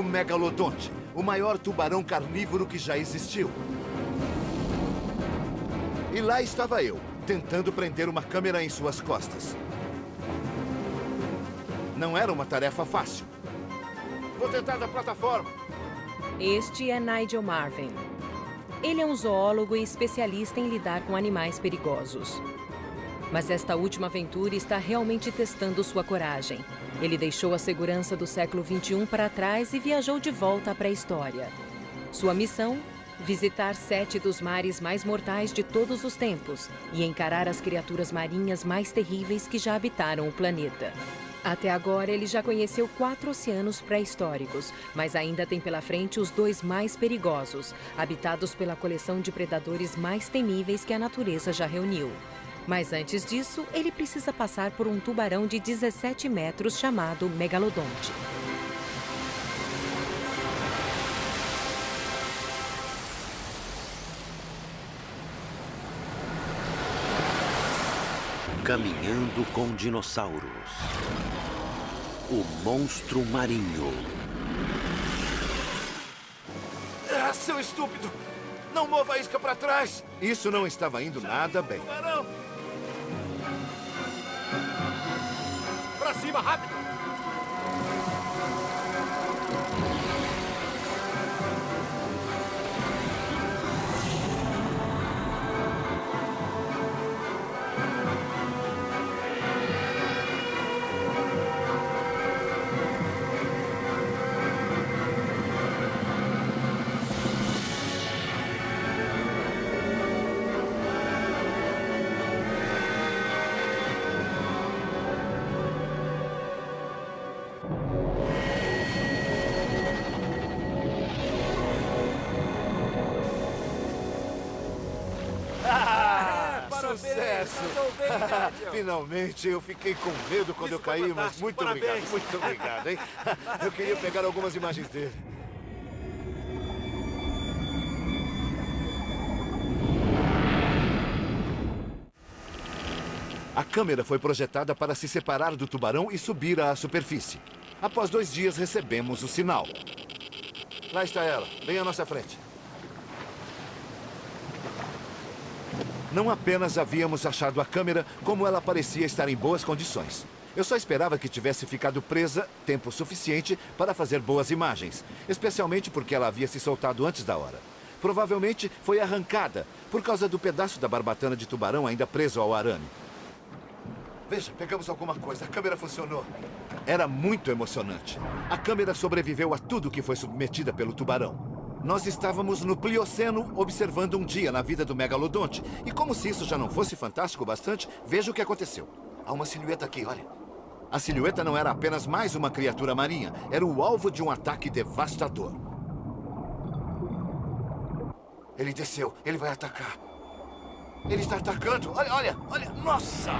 o megalodonte, o maior tubarão carnívoro que já existiu. E lá estava eu, tentando prender uma câmera em suas costas. Não era uma tarefa fácil. Vou tentar da plataforma. Este é Nigel Marvin. Ele é um zoólogo e especialista em lidar com animais perigosos. Mas esta última aventura está realmente testando sua coragem. Ele deixou a segurança do século XXI para trás e viajou de volta à pré-história. Sua missão? Visitar sete dos mares mais mortais de todos os tempos e encarar as criaturas marinhas mais terríveis que já habitaram o planeta. Até agora, ele já conheceu quatro oceanos pré-históricos, mas ainda tem pela frente os dois mais perigosos, habitados pela coleção de predadores mais temíveis que a natureza já reuniu. Mas antes disso, ele precisa passar por um tubarão de 17 metros chamado megalodonte. Caminhando com dinossauros. O monstro marinho. Ah, seu estúpido! Não mova a isca para trás! Isso não estava indo nada bem. Para cima, rápido! Sucesso! Finalmente, eu fiquei com medo quando Isso eu caí, mas muito parabéns. obrigado, muito obrigado, hein? Eu queria pegar algumas imagens dele. A câmera foi projetada para se separar do tubarão e subir à superfície. Após dois dias, recebemos o sinal. Lá está ela, bem à nossa frente. Não apenas havíamos achado a câmera, como ela parecia estar em boas condições. Eu só esperava que tivesse ficado presa tempo suficiente para fazer boas imagens, especialmente porque ela havia se soltado antes da hora. Provavelmente foi arrancada por causa do pedaço da barbatana de tubarão ainda preso ao arame. Veja, pegamos alguma coisa. A câmera funcionou. Era muito emocionante. A câmera sobreviveu a tudo que foi submetida pelo tubarão. Nós estávamos no Plioceno observando um dia na vida do megalodonte. E como se isso já não fosse fantástico bastante, veja o que aconteceu. Há uma silhueta aqui, olha. A silhueta não era apenas mais uma criatura marinha. Era o alvo de um ataque devastador. Ele desceu. Ele vai atacar. Ele está atacando. Olha, olha, olha. Nossa!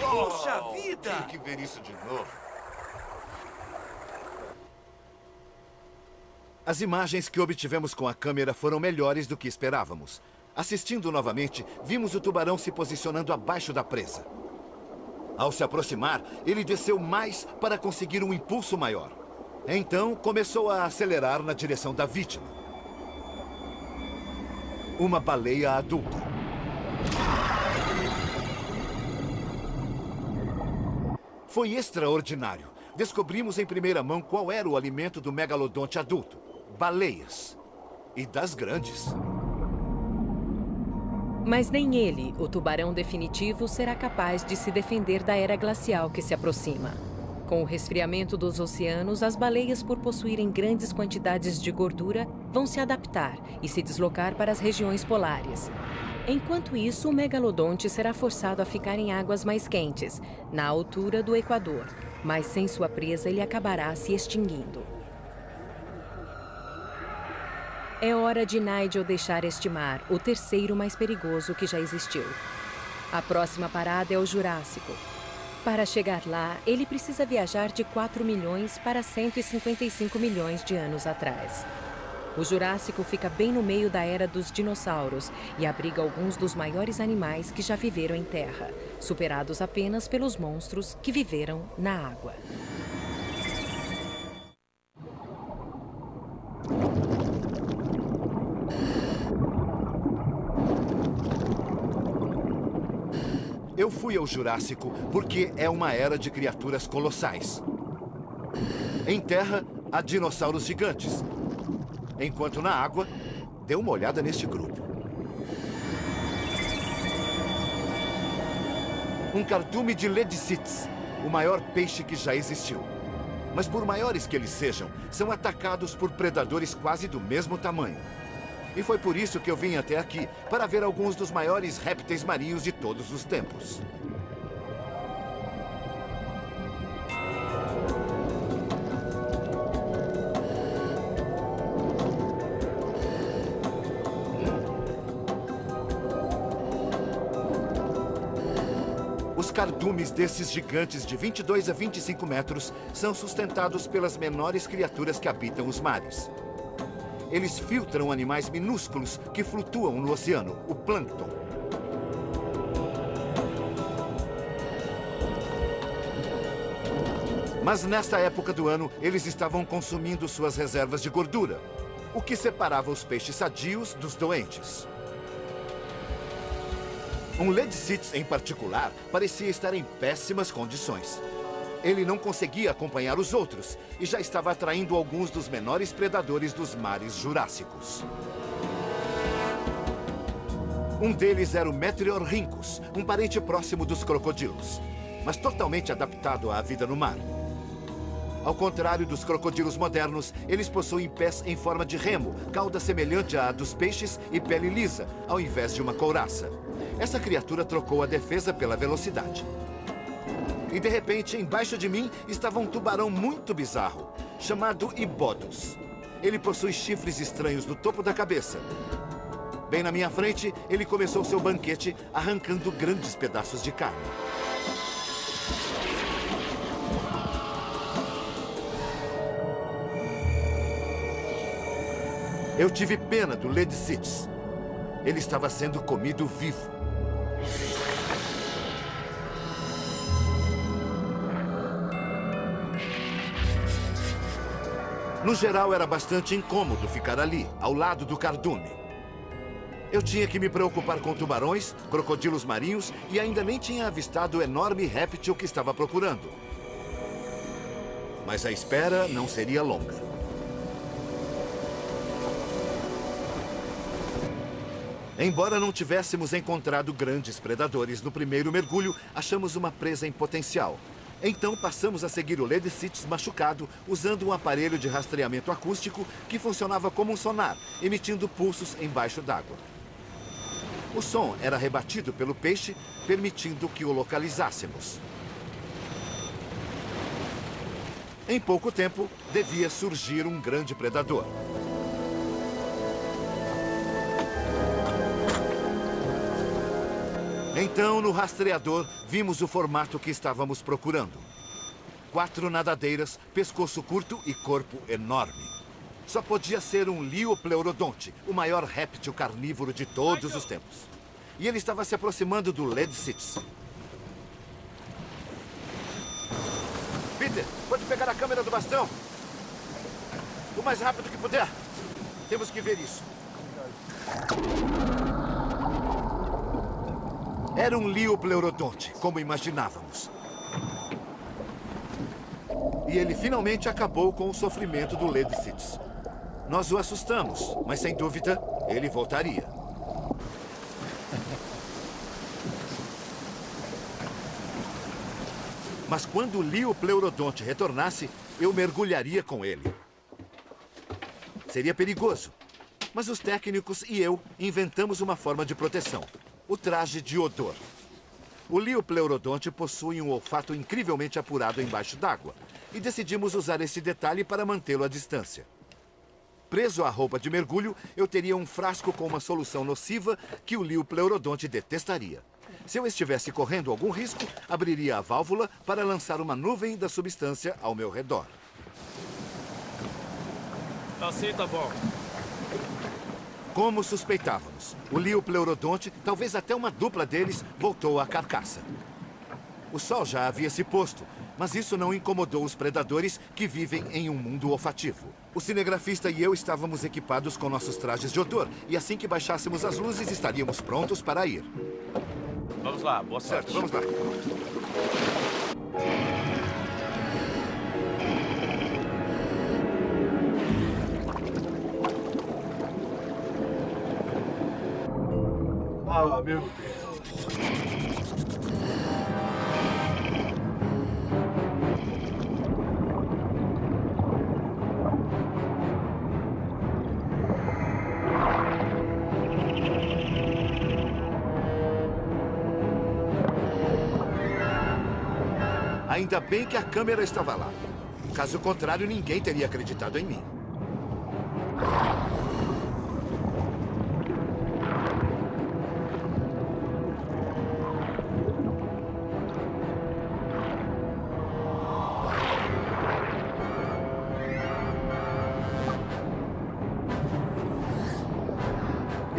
Puxa Oh, vida! Tenho que ver isso de novo. As imagens que obtivemos com a câmera foram melhores do que esperávamos. Assistindo novamente, vimos o tubarão se posicionando abaixo da presa. Ao se aproximar, ele desceu mais para conseguir um impulso maior. Então, começou a acelerar na direção da vítima. Uma baleia adulta. Foi extraordinário. Descobrimos em primeira mão qual era o alimento do megalodonte adulto. Baleias. E das grandes. Mas nem ele, o tubarão definitivo, será capaz de se defender da era glacial que se aproxima. Com o resfriamento dos oceanos, as baleias, por possuírem grandes quantidades de gordura, vão se adaptar e se deslocar para as regiões polares. Enquanto isso, o megalodonte será forçado a ficar em águas mais quentes, na altura do Equador. Mas sem sua presa, ele acabará se extinguindo. É hora de Nigel deixar este mar, o terceiro mais perigoso que já existiu. A próxima parada é o Jurássico. Para chegar lá, ele precisa viajar de 4 milhões para 155 milhões de anos atrás. O Jurássico fica bem no meio da era dos dinossauros e abriga alguns dos maiores animais que já viveram em terra, superados apenas pelos monstros que viveram na água. Fui ao Jurássico porque é uma era de criaturas colossais. Em terra, há dinossauros gigantes. Enquanto na água, dê uma olhada neste grupo. Um cardume de Ledicites, o maior peixe que já existiu. Mas por maiores que eles sejam, são atacados por predadores quase do mesmo tamanho. E foi por isso que eu vim até aqui, para ver alguns dos maiores répteis marinhos de todos os tempos. Os cardumes desses gigantes de 22 a 25 metros são sustentados pelas menores criaturas que habitam os mares. Eles filtram animais minúsculos que flutuam no oceano, o plâncton. Mas nesta época do ano, eles estavam consumindo suas reservas de gordura, o que separava os peixes sadios dos doentes. Um Ledicites, em particular, parecia estar em péssimas condições. Ele não conseguia acompanhar os outros e já estava atraindo alguns dos menores predadores dos mares jurássicos. Um deles era o Meteorrhynchus, um parente próximo dos crocodilos, mas totalmente adaptado à vida no mar. Ao contrário dos crocodilos modernos, eles possuem pés em forma de remo, cauda semelhante à dos peixes e pele lisa, ao invés de uma couraça. Essa criatura trocou a defesa pela velocidade. E de repente, embaixo de mim, estava um tubarão muito bizarro, chamado Ibodus. Ele possui chifres estranhos no topo da cabeça. Bem na minha frente, ele começou seu banquete arrancando grandes pedaços de carne. Eu tive pena do Lady Sitz. Ele estava sendo comido vivo. No geral, era bastante incômodo ficar ali, ao lado do cardume. Eu tinha que me preocupar com tubarões, crocodilos marinhos e ainda nem tinha avistado o enorme réptil que estava procurando. Mas a espera não seria longa. Embora não tivéssemos encontrado grandes predadores no primeiro mergulho, achamos uma presa em potencial. Então passamos a seguir o Lady Cities machucado usando um aparelho de rastreamento acústico que funcionava como um sonar, emitindo pulsos embaixo d'água. O som era rebatido pelo peixe, permitindo que o localizássemos. Em pouco tempo, devia surgir um grande predador. Então, no rastreador, vimos o formato que estávamos procurando. Quatro nadadeiras, pescoço curto e corpo enorme. Só podia ser um Liopleurodonte, o maior réptil carnívoro de todos os tempos. E ele estava se aproximando do Ledsitz. Peter, pode pegar a câmera do bastão? O mais rápido que puder. Temos que ver isso. Era um Liopleurodonte, como imaginávamos. E ele finalmente acabou com o sofrimento do Ledicites. Nós o assustamos, mas sem dúvida, ele voltaria. Mas quando o Liopleurodonte retornasse, eu mergulharia com ele. Seria perigoso, mas os técnicos e eu inventamos uma forma de proteção o traje de odor. O Liopleurodonte possui um olfato incrivelmente apurado embaixo d'água e decidimos usar esse detalhe para mantê-lo à distância. Preso à roupa de mergulho, eu teria um frasco com uma solução nociva que o Liopleurodonte detestaria. Se eu estivesse correndo algum risco, abriria a válvula para lançar uma nuvem da substância ao meu redor. Assim tá bom. Como suspeitávamos, o Liopleurodonte, talvez até uma dupla deles, voltou à carcaça. O sol já havia se posto, mas isso não incomodou os predadores que vivem em um mundo olfativo. O cinegrafista e eu estávamos equipados com nossos trajes de odor, e assim que baixássemos as luzes, estaríamos prontos para ir. Vamos lá, boa sorte. Certo, vamos lá. Meu. Ainda bem que a câmera estava lá. Caso contrário, ninguém teria acreditado em mim.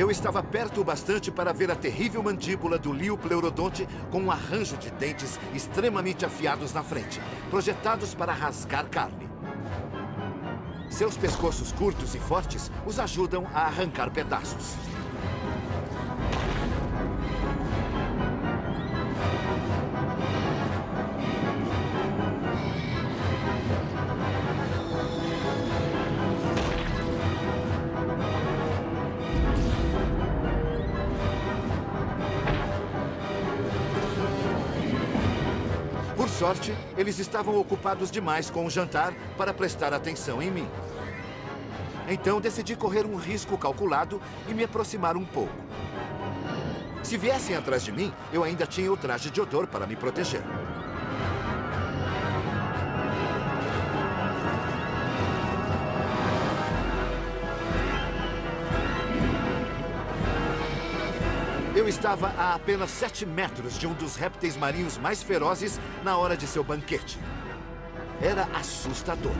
Eu estava perto o bastante para ver a terrível mandíbula do Liopleurodonte com um arranjo de dentes extremamente afiados na frente, projetados para rasgar carne. Seus pescoços curtos e fortes os ajudam a arrancar pedaços. Sorte, eles estavam ocupados demais com o jantar para prestar atenção em mim. Então decidi correr um risco calculado e me aproximar um pouco. Se viessem atrás de mim, eu ainda tinha o traje de odor para me proteger. Eu estava a apenas 7 metros de um dos répteis marinhos mais ferozes na hora de seu banquete. Era assustador.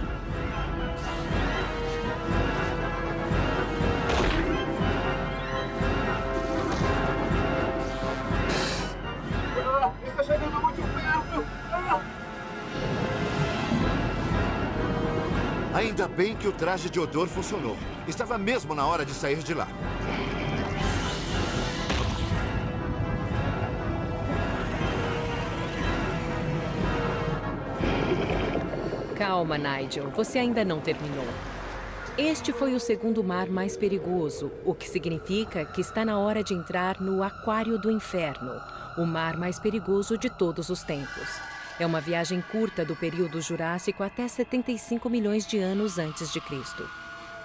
Ah, está chegando muito perto. Ah. Ainda bem que o traje de odor funcionou. Estava mesmo na hora de sair de lá. Calma, Nigel. Você ainda não terminou. Este foi o segundo mar mais perigoso, o que significa que está na hora de entrar no Aquário do Inferno, o mar mais perigoso de todos os tempos. É uma viagem curta do período Jurássico até 75 milhões de anos antes de Cristo.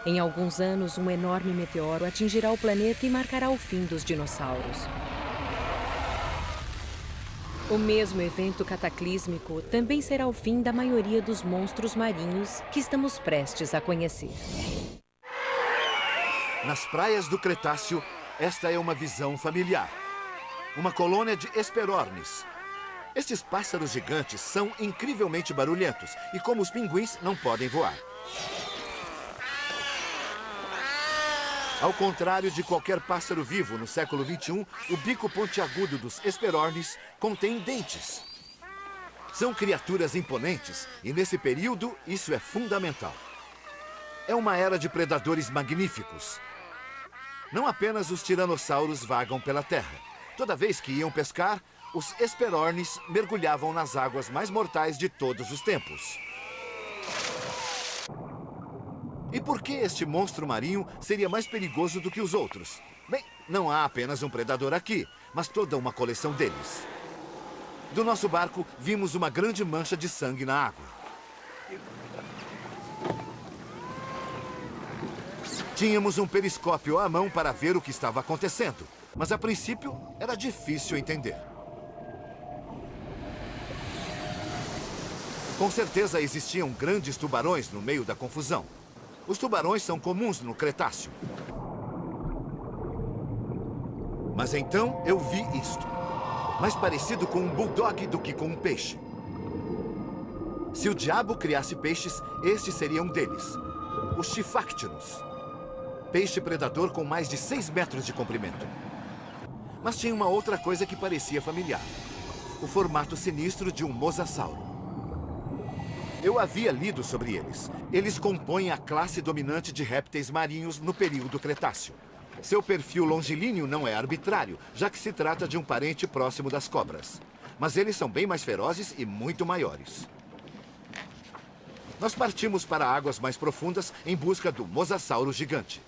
Em alguns anos, um enorme meteoro atingirá o planeta e marcará o fim dos dinossauros. O mesmo evento cataclísmico também será o fim da maioria dos monstros marinhos que estamos prestes a conhecer. Nas praias do Cretáceo, esta é uma visão familiar. Uma colônia de esperornis. Estes pássaros gigantes são incrivelmente barulhentos e, como os pinguins, não podem voar. Ao contrário de qualquer pássaro vivo no século XXI, o bico pontiagudo dos esperornis contém dentes. São criaturas imponentes e, nesse período, isso é fundamental. É uma era de predadores magníficos. Não apenas os tiranossauros vagam pela terra. Toda vez que iam pescar, os esperornis mergulhavam nas águas mais mortais de todos os tempos. E por que este monstro marinho seria mais perigoso do que os outros? Bem, não há apenas um predador aqui, mas toda uma coleção deles. Do nosso barco, vimos uma grande mancha de sangue na água. Tínhamos um periscópio à mão para ver o que estava acontecendo, mas a princípio era difícil entender. Com certeza existiam grandes tubarões no meio da confusão. Os tubarões são comuns no Cretáceo. Mas então eu vi isto. Mais parecido com um bulldog do que com um peixe. Se o diabo criasse peixes, este seria um deles. Os Chifactinus. Peixe predador com mais de 6 metros de comprimento. Mas tinha uma outra coisa que parecia familiar. O formato sinistro de um mosasauro. Eu havia lido sobre eles. Eles compõem a classe dominante de répteis marinhos no período Cretáceo. Seu perfil longilíneo não é arbitrário, já que se trata de um parente próximo das cobras. Mas eles são bem mais ferozes e muito maiores. Nós partimos para águas mais profundas em busca do mosasauro gigante.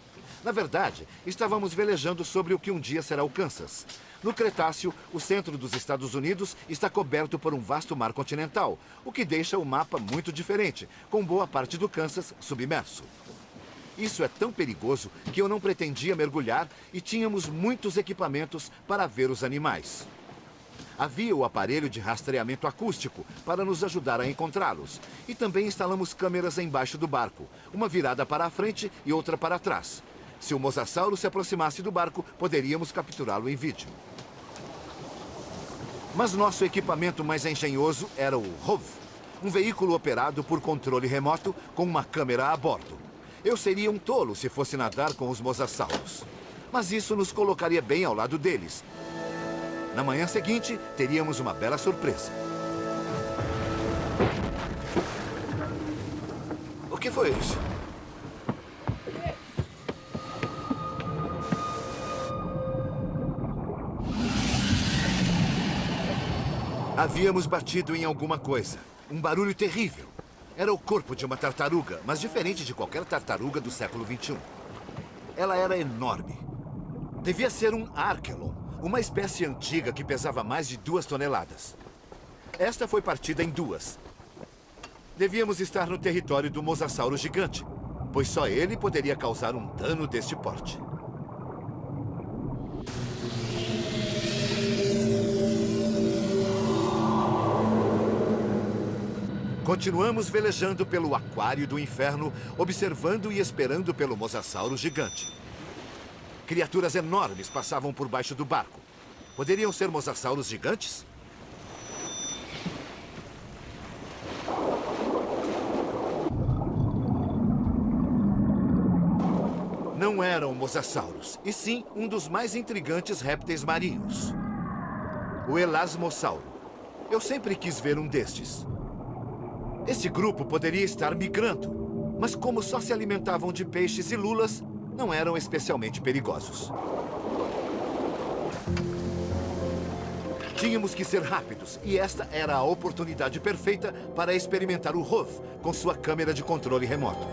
Na verdade, estávamos velejando sobre o que um dia será o Kansas. No Cretáceo, o centro dos Estados Unidos está coberto por um vasto mar continental, o que deixa o mapa muito diferente, com boa parte do Kansas submerso. Isso é tão perigoso que eu não pretendia mergulhar e tínhamos muitos equipamentos para ver os animais. Havia o aparelho de rastreamento acústico para nos ajudar a encontrá-los. E também instalamos câmeras embaixo do barco, uma virada para a frente e outra para trás. Se o mosasauro se aproximasse do barco, poderíamos capturá-lo em vídeo. Mas nosso equipamento mais engenhoso era o ROV, um veículo operado por controle remoto com uma câmera a bordo. Eu seria um tolo se fosse nadar com os mosassauros. Mas isso nos colocaria bem ao lado deles. Na manhã seguinte, teríamos uma bela surpresa. O que foi isso? Havíamos batido em alguma coisa. Um barulho terrível. Era o corpo de uma tartaruga, mas diferente de qualquer tartaruga do século XXI. Ela era enorme. Devia ser um Archelon, uma espécie antiga que pesava mais de duas toneladas. Esta foi partida em duas. Devíamos estar no território do mosasauro gigante, pois só ele poderia causar um dano deste porte. Continuamos velejando pelo aquário do inferno, observando e esperando pelo mosasauro gigante. Criaturas enormes passavam por baixo do barco. Poderiam ser mosassauros gigantes? Não eram mosassauros, e sim um dos mais intrigantes répteis marinhos. O elasmossauro. Eu sempre quis ver um destes. Esse grupo poderia estar migrando, mas como só se alimentavam de peixes e lulas, não eram especialmente perigosos. Tínhamos que ser rápidos, e esta era a oportunidade perfeita para experimentar o ROV com sua câmera de controle remoto.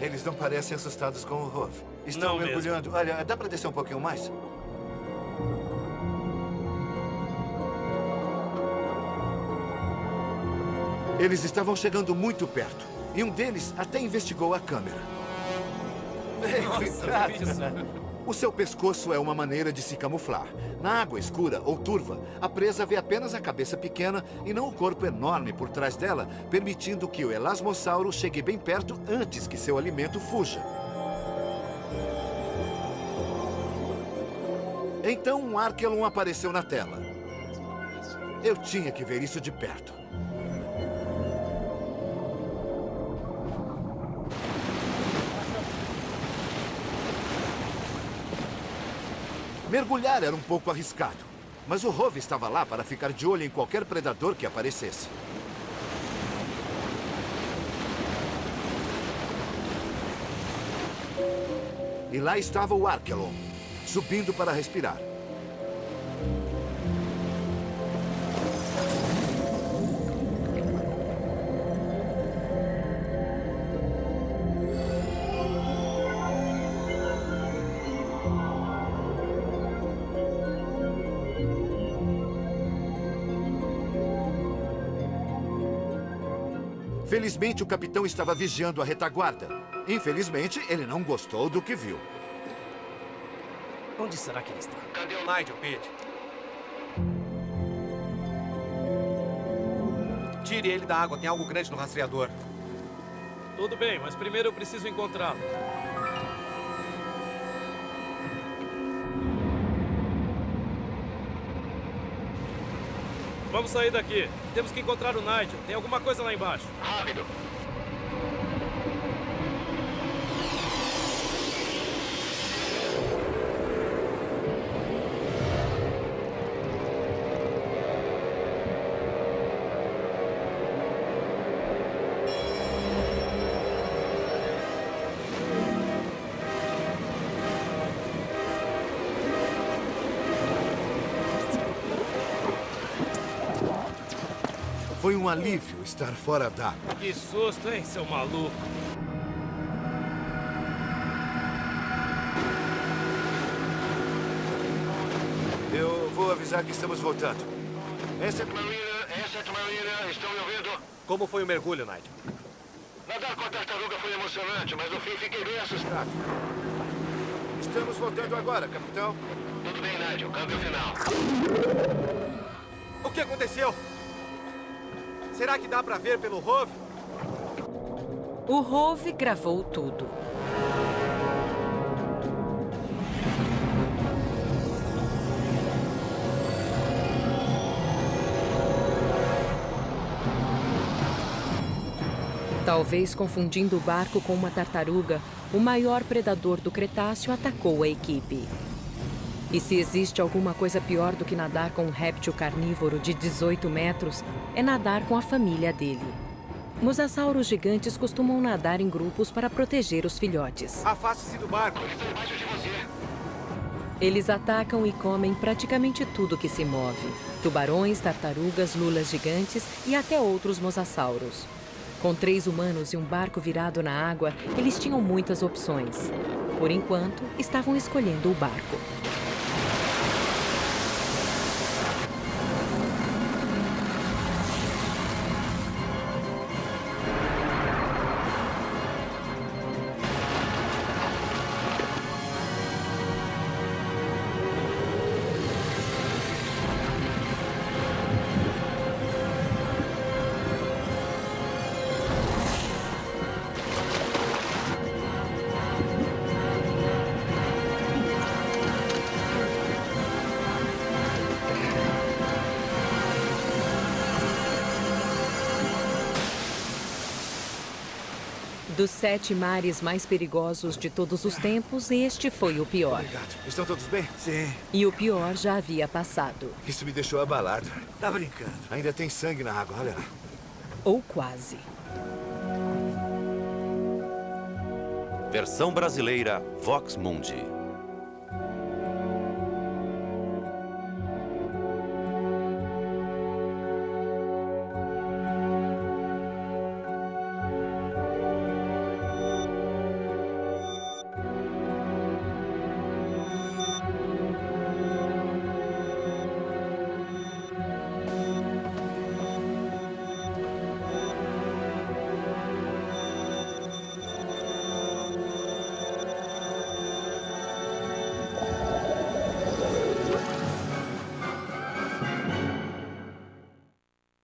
Eles não parecem assustados com o ROV. Estão Não mergulhando. Olha, dá para descer um pouquinho mais? Eles estavam chegando muito perto. E um deles até investigou a câmera. Cuidado! O seu pescoço é uma maneira de se camuflar. Na água escura ou turva, a presa vê apenas a cabeça pequena e não o corpo enorme por trás dela, permitindo que o elasmossauro chegue bem perto antes que seu alimento fuja. Então um Archelon apareceu na tela. Eu tinha que ver isso de perto. Mergulhar era um pouco arriscado, mas o Rove estava lá para ficar de olho em qualquer predador que aparecesse. E lá estava o Archelon, subindo para respirar. Felizmente, o capitão estava vigiando a retaguarda. Infelizmente, ele não gostou do que viu. Onde será que ele está? Cadê o Nigel, Pete? Tire ele da água, tem algo grande no rastreador. Tudo bem, mas primeiro eu preciso encontrá-lo. Vamos sair daqui. Temos que encontrar o Nigel. Tem alguma coisa lá embaixo. Rápido. Alívio estar fora d'água. Que susto, hein, seu maluco? Eu vou avisar que estamos voltando. Essa é Marina, essa é Marina, estão me ouvindo? Como foi o mergulho, Nigel? Nadar com a tartaruga foi emocionante, mas no fim fiquei bem assustado. Estamos voltando agora, capitão. Tudo bem, Nigel, câmbio final. O que aconteceu? Será que dá pra ver pelo Rove? O Rove gravou tudo. Talvez confundindo o barco com uma tartaruga, o maior predador do Cretáceo atacou a equipe. E se existe alguma coisa pior do que nadar com um réptil carnívoro de 18 metros, é nadar com a família dele. Mosassauros gigantes costumam nadar em grupos para proteger os filhotes. Afaste-se do barco. Estou embaixo de você. Eles atacam e comem praticamente tudo que se move: tubarões, tartarugas, lulas gigantes e até outros mosassauros. Com três humanos e um barco virado na água, eles tinham muitas opções. Por enquanto, estavam escolhendo o barco. Dos sete mares mais perigosos de todos os tempos, este foi o pior. Obrigado. Estão todos bem? Sim, E o pior já havia passado. Isso me deixou abalado. tá brincando. Ainda tem sangue na água, olha lá. Ou quase. Versão brasileira Vox Mundi.